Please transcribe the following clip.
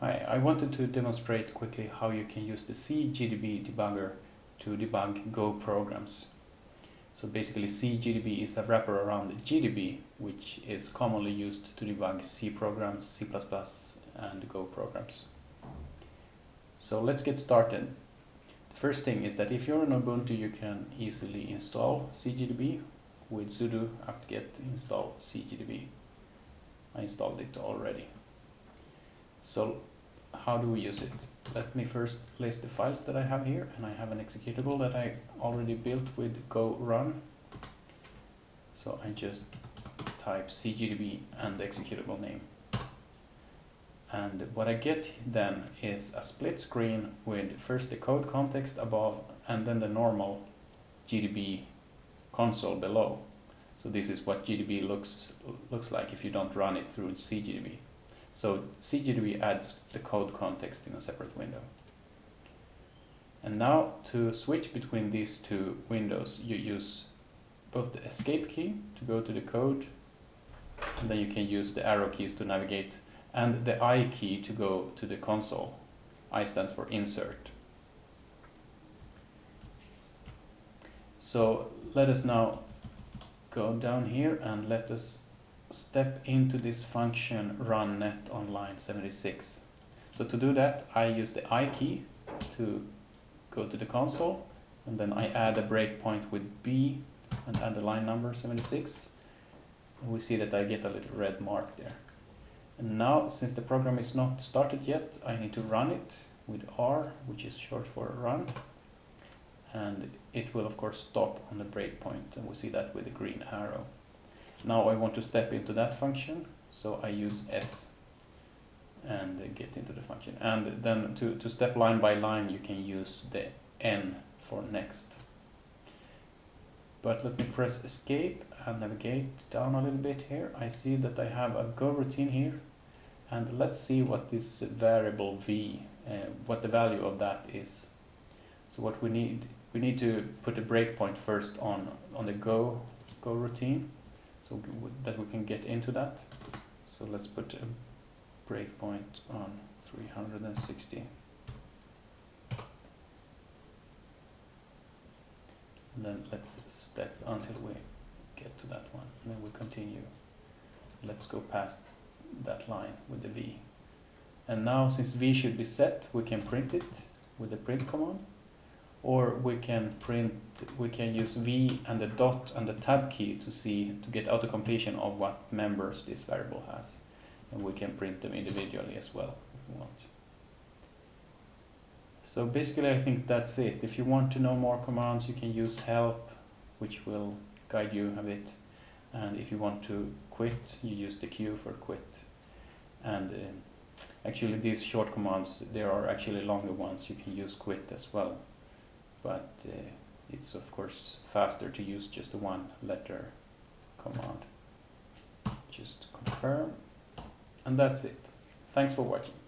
Hi, I wanted to demonstrate quickly how you can use the CGDB debugger to debug Go programs. So basically CGDB is a wrapper around GDB, which is commonly used to debug C programs, C++ and Go programs. So let's get started. The first thing is that if you're on Ubuntu, you can easily install CGDB with sudo apt-get install CGDB. I installed it already. So how do we use it? Let me first list the files that I have here and I have an executable that I already built with go run. So I just type cgdb and the executable name. And what I get then is a split screen with first the code context above and then the normal GDB console below. So this is what GDB looks looks like if you don't run it through CGDB. So CGDB adds the code context in a separate window. And now to switch between these two windows, you use both the escape key to go to the code, and then you can use the arrow keys to navigate, and the I key to go to the console. I stands for insert. So let us now go down here and let us step into this function run net online 76. So to do that, I use the I key to go to the console, and then I add a breakpoint with B and add the line number 76. And we see that I get a little red mark there. And now, since the program is not started yet, I need to run it with R, which is short for run. And it will, of course, stop on the breakpoint, and we see that with the green arrow. Now I want to step into that function, so I use S and get into the function. And then to, to step line by line, you can use the N for next. But let me press escape and navigate down a little bit here. I see that I have a go routine here. And let's see what this variable v, uh, what the value of that is. So what we need, we need to put a breakpoint first on, on the go, go routine so that we can get into that. So let's put a breakpoint on 360. And then let's step until we get to that one. And then we continue. Let's go past that line with the V. And now since V should be set, we can print it with the print command or we can print we can use v and the dot and the tab key to see to get auto completion of what members this variable has. And we can print them individually as well if we want. So basically I think that's it. If you want to know more commands you can use help which will guide you a bit. And if you want to quit you use the Q for quit. And uh, actually these short commands there are actually longer ones. You can use quit as well but uh, it's of course faster to use just one letter command. Just confirm, and that's it. Thanks for watching.